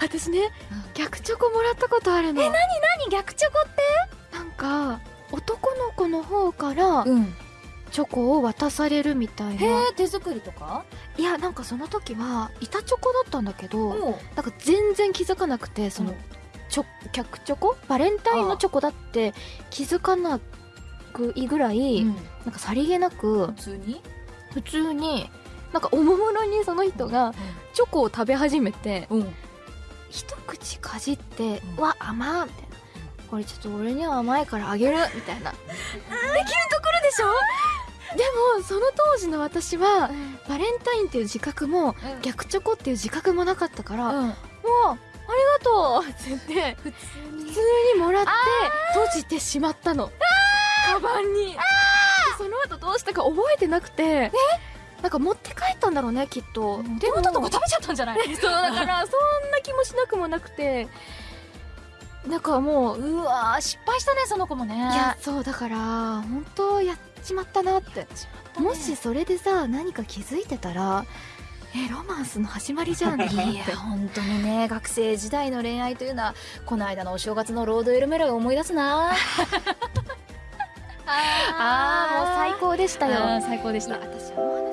私ね逆チョコもらったことあるの。え何何逆チョコって？なんか男の子の方からうん。チョコを渡されるみたいへなえ手作りとか？いやなんかその時は板チョコだったんだけどおなんか全然気づかなくてそのチョ逆チョコ？バレンタインのチョコだって気づかなくいいぐらい、うん。なんかさりげなく普通に？普通になんかおもむろにその人がチョコを食べ始めてうんうん一口かじって「うん。うわ甘っ」みたいな「これちょっと俺には甘いからあげる」みたいな。できるところでしょ？でもその当時の私はバレンタインっていう自覚も逆チョコっていう自覚もなかったから「うん。もうありがとう」って言って普通に。普通にもらって閉じてしまったの。カバンに。でその後どうしたか覚えてなくてなんか持って帰ったんだろうねきっと。手元とか食べちゃったんじゃない？そうだからそんな気もしなくもなくて。なんかもううわー失敗したねその子もね。いやそうだから本当やっちまったなって。もしそれでさ何か気づいてたらえロマンスの始まりじゃん いや本当にね学生時代の恋愛というのはこの間のお正月のロードエルメラが思い出すな。あー。もう最高でしたよ。最高でした。私はもう